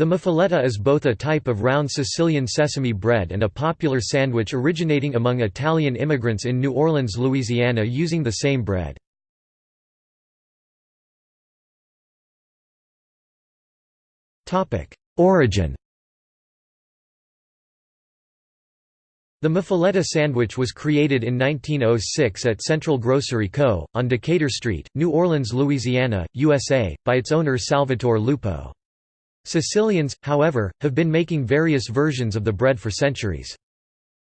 The muffaletta is both a type of round Sicilian sesame bread and a popular sandwich originating among Italian immigrants in New Orleans, Louisiana using the same bread. Origin The muffaletta sandwich was created in 1906 at Central Grocery Co., on Decatur Street, New Orleans, Louisiana, USA, by its owner Salvatore Lupo. Sicilians, however, have been making various versions of the bread for centuries.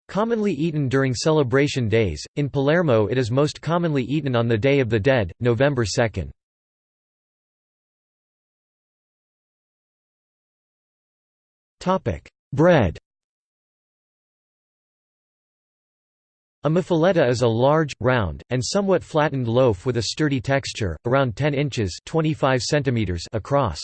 Commonly eaten during celebration days, in Palermo it is most commonly eaten on the Day of the Dead, November 2. Bread A muffaletta is a large, round, and somewhat flattened loaf with a sturdy texture, around 10 inches 25 centimeters across.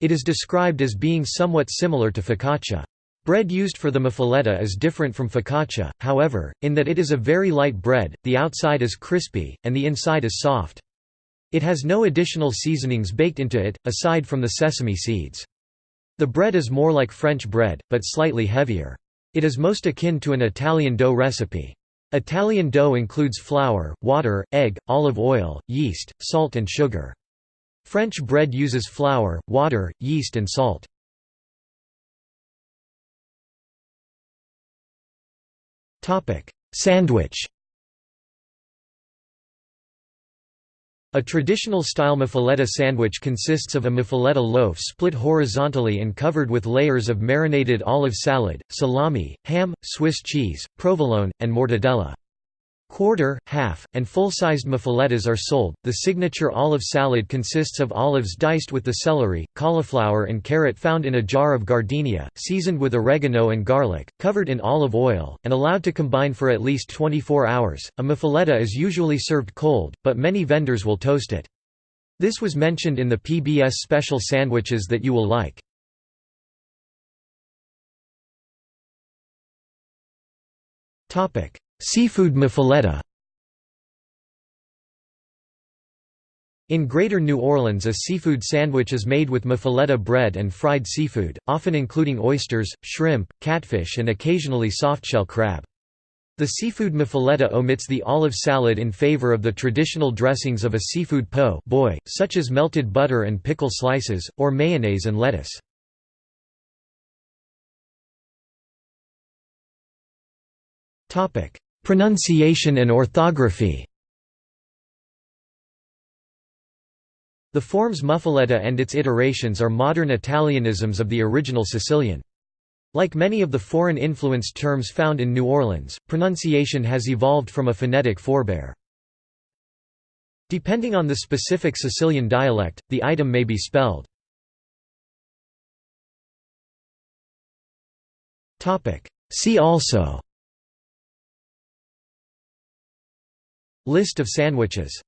It is described as being somewhat similar to focaccia. Bread used for the muffaletta is different from focaccia, however, in that it is a very light bread, the outside is crispy, and the inside is soft. It has no additional seasonings baked into it, aside from the sesame seeds. The bread is more like French bread, but slightly heavier. It is most akin to an Italian dough recipe. Italian dough includes flour, water, egg, olive oil, yeast, salt and sugar. French bread uses flour, water, yeast and salt. Sandwich A traditional style muffaletta sandwich consists of a muffaletta loaf split horizontally and covered with layers of marinated olive salad, salami, ham, Swiss cheese, provolone, and mortadella. Quarter, half, and full-sized muffalettas are sold. The signature olive salad consists of olives diced with the celery, cauliflower and carrot found in a jar of giardiniera, seasoned with oregano and garlic, covered in olive oil, and allowed to combine for at least 24 hours. A muffaletta is usually served cold, but many vendors will toast it. This was mentioned in the PBS special sandwiches that you will like. Topic: Seafood muffaletta In Greater New Orleans a seafood sandwich is made with muffaletta bread and fried seafood, often including oysters, shrimp, catfish and occasionally softshell crab. The seafood muffaletta omits the olive salad in favor of the traditional dressings of a seafood po' boy, such as melted butter and pickle slices, or mayonnaise and lettuce. Pronunciation and orthography The forms muffaletta and its iterations are modern Italianisms of the original Sicilian. Like many of the foreign-influenced terms found in New Orleans, pronunciation has evolved from a phonetic forebear. Depending on the specific Sicilian dialect, the item may be spelled. See also List of sandwiches